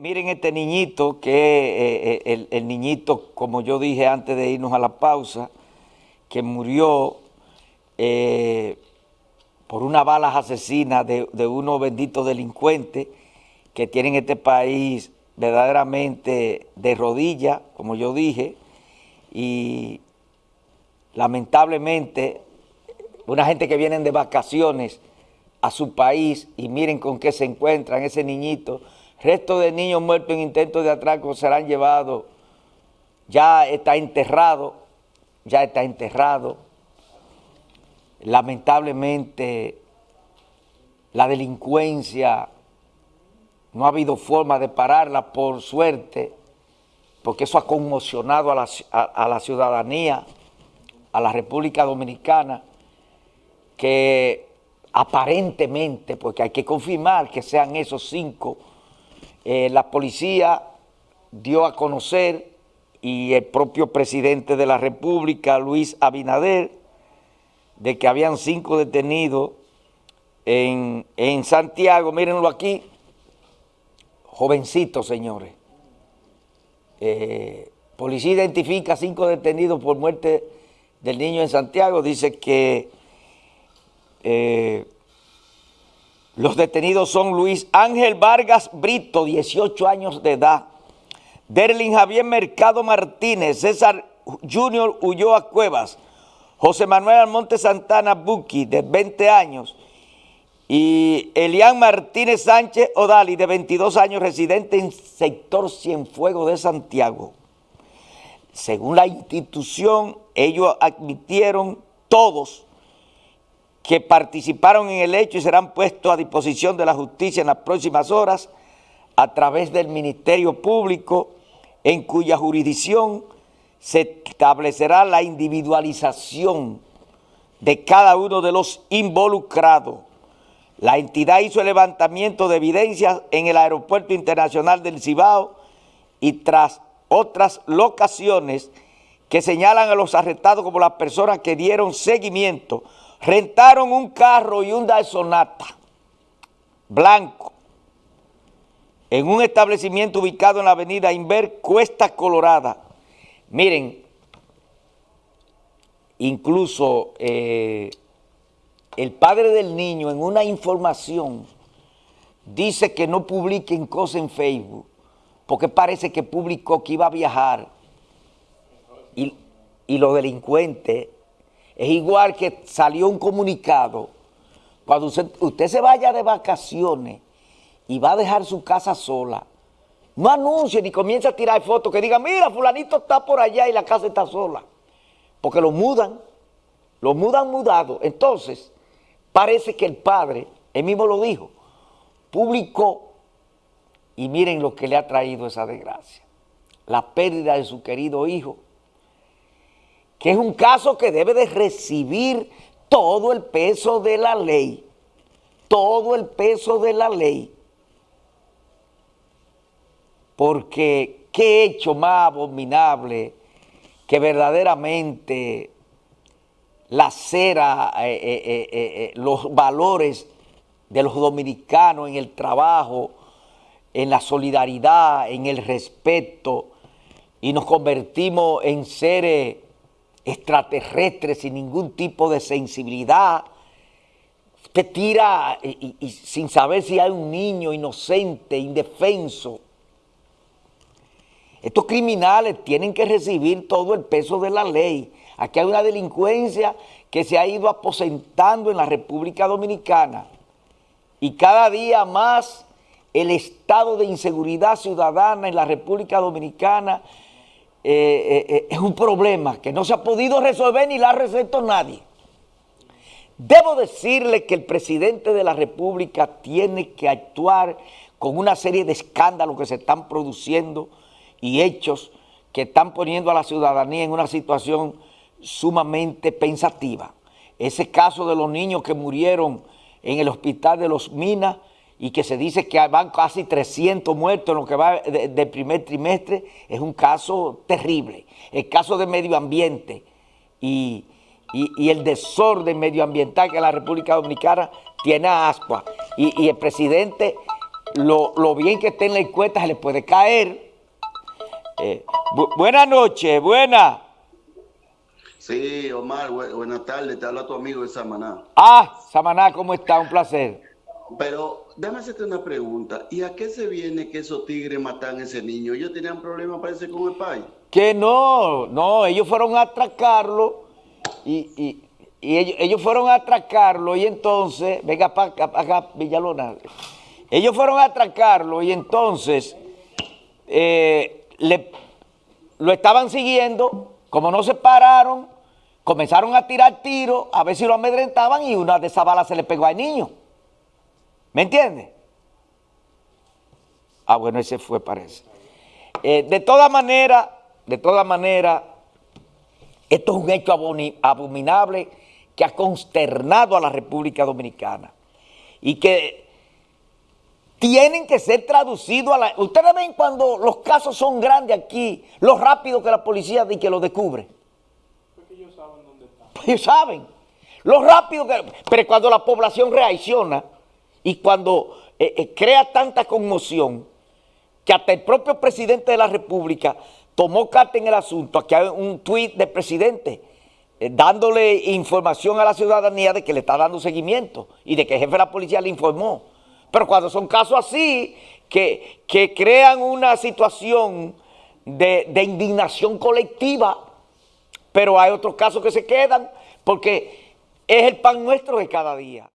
Miren este niñito, que es el, niñito, como yo dije antes de irnos a la pausa, que murió eh, por una balas asesina de, de unos benditos delincuentes que tienen este país verdaderamente de rodillas, como yo dije, y lamentablemente una gente que viene de vacaciones a su país y miren con qué se encuentran ese niñito, resto de niños muertos en intentos de atraco serán llevados, ya está enterrado, ya está enterrado, lamentablemente la delincuencia no ha habido forma de pararla por suerte, porque eso ha conmocionado a la, a, la ciudadanía, a la República Dominicana, que aparentemente, porque hay que confirmar que sean esos cinco, eh, la policía dio a conocer y el propio presidente de la República, Luis Abinader, de que habían cinco detenidos en, en Santiago, mírenlo aquí, jovencitos, señores. Eh, policía identifica cinco detenidos por muerte del niño en Santiago. Dice que eh, los detenidos son Luis Ángel Vargas Brito, 18 años de edad. Derlin Javier Mercado Martínez, César Junior Ulloa Cuevas, José Manuel Almonte Santana Buki, de 20 años, y Elian Martínez Sánchez Odali, de 22 años, residente en sector Cienfuegos de Santiago. Según la institución, ellos admitieron todos que participaron en el hecho y serán puestos a disposición de la justicia en las próximas horas a través del Ministerio Público, en cuya jurisdicción se establecerá la individualización de cada uno de los involucrados. La entidad hizo el levantamiento de evidencias en el Aeropuerto Internacional del Cibao y tras otras locaciones que señalan a los arrestados como las personas que dieron seguimiento, rentaron un carro y un Sonata blanco en un establecimiento ubicado en la avenida Inver, Cuesta Colorada. Miren, incluso... Eh, el padre del niño en una información dice que no publiquen cosas en Facebook porque parece que publicó que iba a viajar y, y los delincuentes es igual que salió un comunicado cuando usted, usted se vaya de vacaciones y va a dejar su casa sola, no anuncie ni comience a tirar fotos que diga, mira, fulanito está por allá y la casa está sola. Porque lo mudan, lo mudan mudado. Entonces, Parece que el padre, él mismo lo dijo, publicó, y miren lo que le ha traído esa desgracia, la pérdida de su querido hijo, que es un caso que debe de recibir todo el peso de la ley, todo el peso de la ley, porque qué hecho más abominable que verdaderamente la cera, eh, eh, eh, los valores de los dominicanos en el trabajo, en la solidaridad, en el respeto, y nos convertimos en seres extraterrestres sin ningún tipo de sensibilidad. Usted tira y sin saber si hay un niño inocente, indefenso. Estos criminales tienen que recibir todo el peso de la ley. Aquí hay una delincuencia que se ha ido aposentando en la República Dominicana y cada día más el estado de inseguridad ciudadana en la República Dominicana eh, eh, es un problema que no se ha podido resolver ni la ha resuelto nadie. Debo decirle que el presidente de la República tiene que actuar con una serie de escándalos que se están produciendo y hechos que están poniendo a la ciudadanía en una situación sumamente pensativa. Ese caso de los niños que murieron en el hospital de los Minas y que se dice que van casi 300 muertos en lo que va del primer trimestre, es un caso terrible. El caso de medio ambiente y, el desorden medioambiental que la República Dominicana tiene a ascua. Y, y el presidente lo, lo bien que esté en la encuesta se le puede caer. Eh, bu- buenas noches, buenas. Sí, Omar, bu- buenas tardes, te habla tu amigo de Samaná. Ah, Samaná, ¿cómo está? Un placer. Pero déjame hacerte una pregunta. ¿Y a qué se viene que esos tigres matan a ese niño? Ellos tenían problemas, parece, con el país. Que no, no, ellos fueron a atracarlo y, y- ellos, fueron a atracarlo y entonces, venga para acá, pa' acá, Villalona, ellos fueron a atracarlo y entonces eh, le- lo estaban siguiendo, como no se pararon, comenzaron a tirar tiros, a ver si lo amedrentaban y una de esas balas se le pegó al niño. ¿Me entiendes? Ah, bueno, ese fue, parece. Eh, de todas maneras, de todas maneras, esto es un hecho abominable que ha consternado a la República Dominicana y que tienen que ser traducidos a la... Ustedes ven cuando los casos son grandes aquí, lo rápido que la policía dice que lo descubre. Porque ellos saben. Lo rápido que... Pero cuando la población reacciona y cuando eh, eh, crea tanta conmoción, que hasta el propio presidente de la República tomó carta en el asunto, aquí hay un tuit del presidente eh, dándole información a la ciudadanía de que le está dando seguimiento y de que el jefe de la policía le informó. Pero cuando son casos así, que, que crean una situación de, de indignación colectiva, pero hay otros casos que se quedan porque es el pan nuestro de cada día.